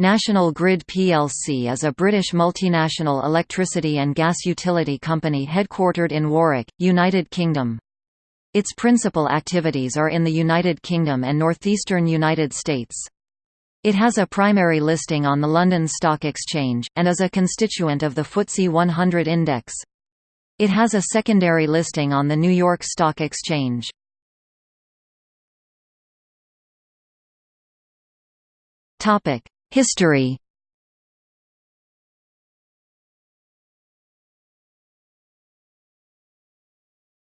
National Grid plc is a British multinational electricity and gas utility company headquartered in Warwick, United Kingdom. Its principal activities are in the United Kingdom and northeastern United States. It has a primary listing on the London Stock Exchange, and is a constituent of the FTSE 100 index. It has a secondary listing on the New York Stock Exchange. History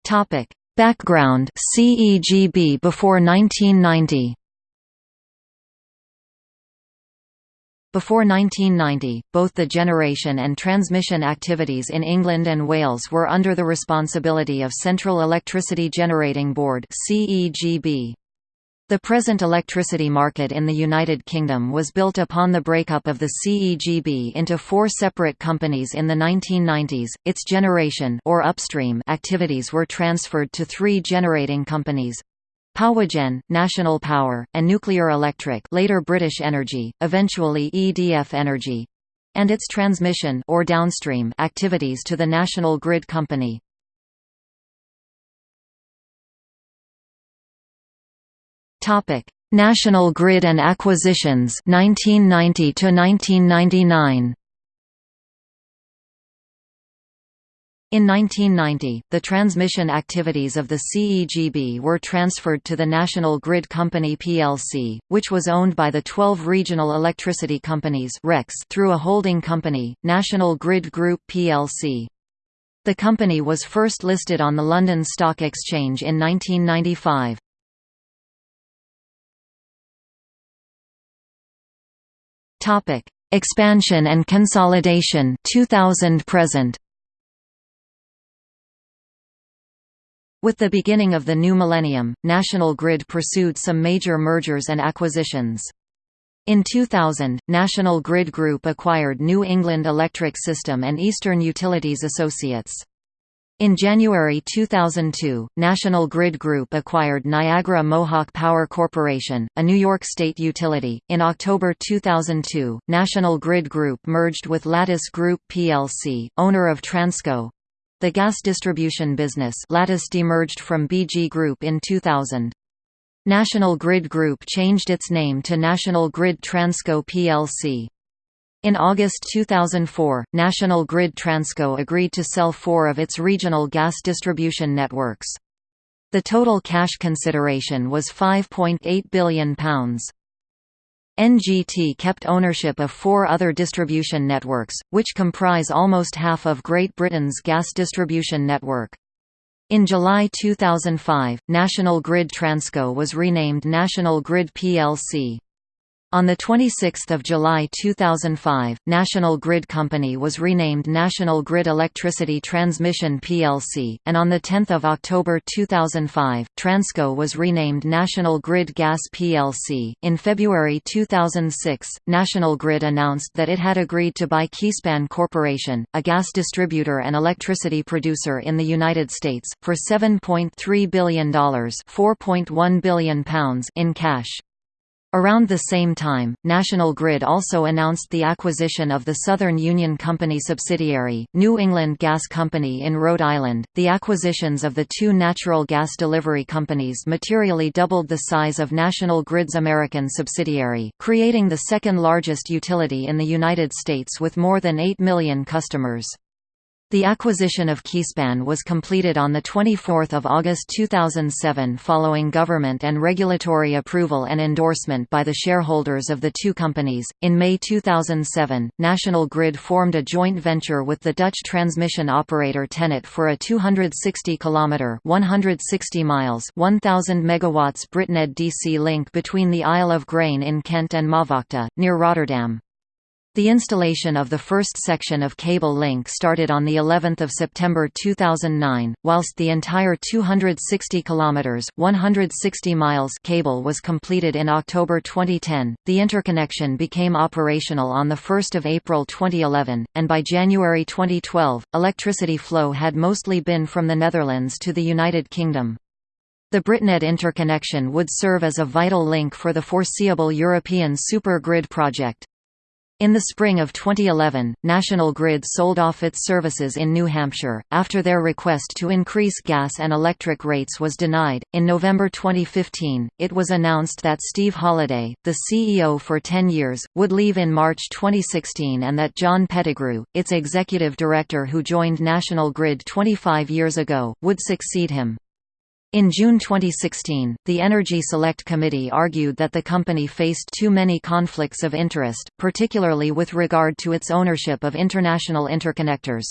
Topic: Background CEGB before 1990. Before 1990, both the generation and transmission activities in England and Wales were under the responsibility of Central Electricity Generating Board (CEGB). The present electricity market in the United Kingdom was built upon the breakup of the CEGB into four separate companies in the 1990s. Its generation or upstream activities were transferred to three generating companies. Powergen, National Power, and Nuclear Electric later British Energy, eventually EDF Energy, and its transmission or downstream activities to the National Grid Company. Topic: National Grid and Acquisitions 1990 to 1999. In 1990, the transmission activities of the CEGB were transferred to the National Grid Company plc, which was owned by the 12 regional electricity companies through a holding company, National Grid Group plc. The company was first listed on the London Stock Exchange in 1995. Topic: Expansion and consolidation 2000 present. With the beginning of the new millennium, National Grid pursued some major mergers and acquisitions. In 2000, National Grid Group acquired New England Electric System and Eastern Utilities Associates. In January 2002, National Grid Group acquired Niagara Mohawk Power Corporation, a New York state utility. In October 2002, National Grid Group merged with Lattice Group plc, owner of Transco. The gas distribution business Lattice demerged from BG Group in 2000. National Grid Group changed its name to National Grid Transco plc. In August 2004, National Grid Transco agreed to sell four of its regional gas distribution networks. The total cash consideration was £5.8 billion. NGT kept ownership of four other distribution networks, which comprise almost half of Great Britain's gas distribution network. In July 2005, National Grid Transco was renamed National Grid plc. On 26 July 2005, National Grid Company was renamed National Grid Electricity Transmission plc, and on 10 October 2005, Transco was renamed National Grid Gas plc. In February 2006, National Grid announced that it had agreed to buy Keyspan Corporation, a gas distributor and electricity producer in the United States, for $7.3 billion £4.1 billion in cash. Around the same time, National Grid also announced the acquisition of the Southern Union Company subsidiary, New England Gas Company in Rhode Island. The acquisitions of the two natural gas delivery companies materially doubled the size of National Grid's American subsidiary, creating the second largest utility in the United States with more than 8 million customers. The acquisition of Keyspan was completed on 24 August 2007 following government and regulatory approval and endorsement by the shareholders of the two companies. In May 2007, National Grid formed a joint venture with the Dutch transmission operator TenneT for a 260 km 160 miles 1000 megawatts BritNed DC link between the Isle of Grain in Kent and Maasvlakte, near Rotterdam. The installation of the first section of cable link started on the 11th of September 2009, whilst the entire 260 kilometers (160 miles) cable was completed in October 2010. The interconnection became operational on the 1st of April 2011, and by January 2012, electricity flow had mostly been from the Netherlands to the United Kingdom. The BritNed interconnection would serve as a vital link for the foreseeable European supergrid project. In the spring of 2011, National Grid sold off its services in New Hampshire, after their request to increase gas and electric rates was denied. In November 2015, it was announced that Steve Holliday, the CEO for 10 years, would leave in March 2016 and that John Pettigrew, its executive director who joined National Grid 25 years ago, would succeed him. In June 2016, the Energy Select Committee argued that the company faced too many conflicts of interest, particularly with regard to its ownership of international interconnectors.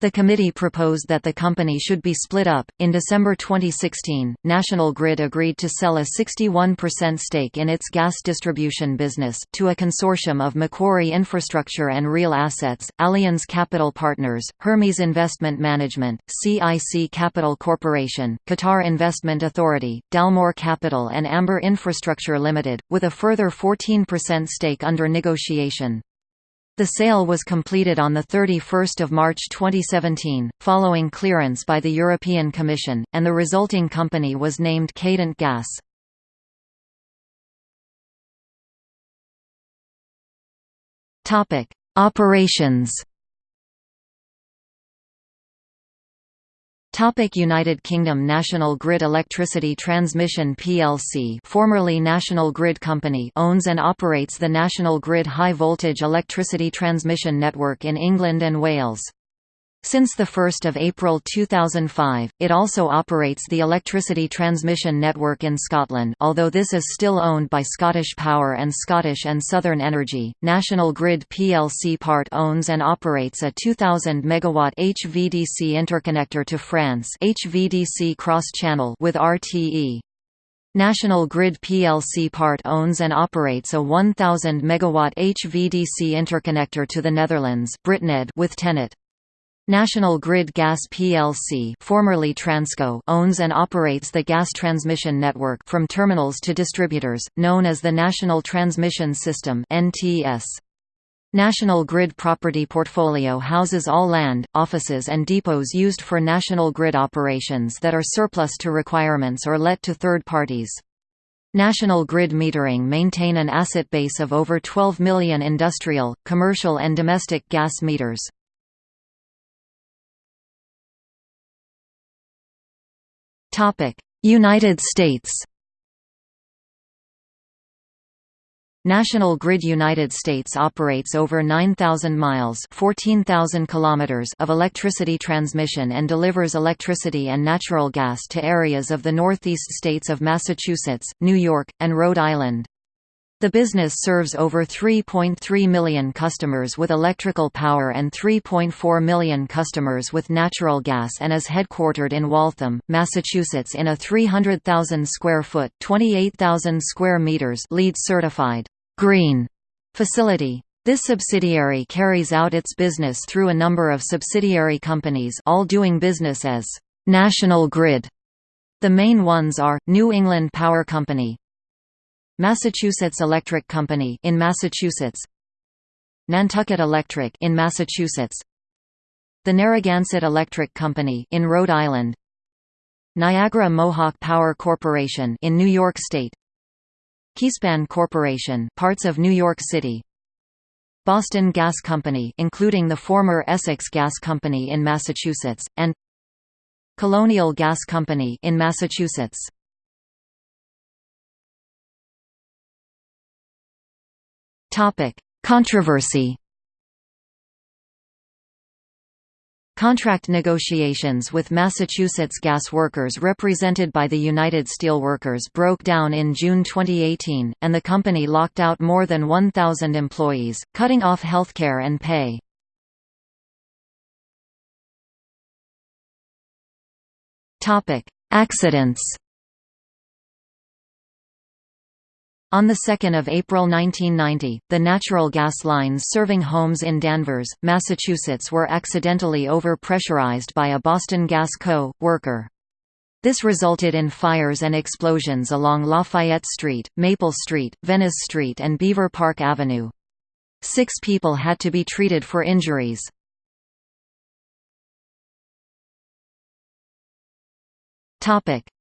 The committee proposed that the company should be split up. In December 2016, National Grid agreed to sell a 61% stake in its gas distribution business to a consortium of Macquarie Infrastructure and Real Assets, Allianz Capital Partners, Hermes Investment Management, CIC Capital Corporation, Qatar Investment Authority, Dalmore Capital, and Amber Infrastructure Limited, with a further 14% stake under negotiation. The sale was completed on 31 March 2017, following clearance by the European Commission, and the resulting company was named Cadent Gas. Operations Topic United Kingdom National Grid Electricity Transmission plc formerly National Grid Company owns and operates the National Grid High Voltage Electricity Transmission Network in England and Wales. Since 1 April 2005, it also operates the electricity transmission network in Scotland although this is still owned by Scottish Power and Scottish and Southern Energy. National Grid plc part owns and operates a 2000 MW HVDC interconnector to France HVDC cross-channel with RTE. National Grid plc part owns and operates a 1000 MW HVDC interconnector to the Netherlands BritNed with TenneT. National Grid Gas plc formerly Transco owns and operates the gas transmission network from terminals to distributors, known as the National Transmission System. National Grid property portfolio houses all land, offices and depots used for National Grid operations that are surplus to requirements or let to third parties. National Grid Metering maintain an asset base of over 12 million industrial, commercial and domestic gas meters. United States National Grid United States operates over 9,000 miles 14,000 kilometers of electricity transmission and delivers electricity and natural gas to areas of the northeast states of Massachusetts, New York, and Rhode Island. The business serves over 3.3 million customers with electrical power and 3.4 million customers with natural gas and is headquartered in Waltham, Massachusetts in a 300,000 square foot (28,000 square meters) LEED certified green facility. This subsidiary carries out its business through a number of subsidiary companies all doing business as National Grid. The main ones are, New England Power Company, Massachusetts Electric Company in Massachusetts. Nantucket Electric in Massachusetts. The Narragansett Electric Company in Rhode Island. Niagara Mohawk Power Corporation in New York State. Keyspan Corporation parts of New York City. Boston Gas Company including the former Essex Gas Company in Massachusetts and Colonial Gas Company in Massachusetts Topic: Controversy. Contract negotiations with Massachusetts gas workers represented by the United Steelworkers broke down in June 2018, and the company locked out more than 1,000 employees, cutting off healthcare and pay. Accidents On 2 April 1990, the natural gas lines serving homes in Danvers, Massachusetts were accidentally over-pressurized by a Boston Gas Co. worker. This resulted in fires and explosions along Lafayette Street, Maple Street, Venice Street and Beaver Park Avenue. Six people had to be treated for injuries.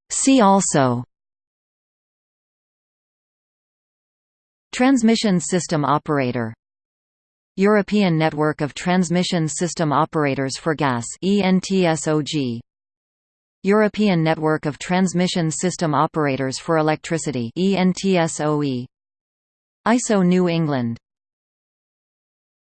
See also Transmission system operator. European Network of Transmission System Operators for Gas ENTSOG European Network of Transmission System Operators for Electricity ENTSOE ISO New England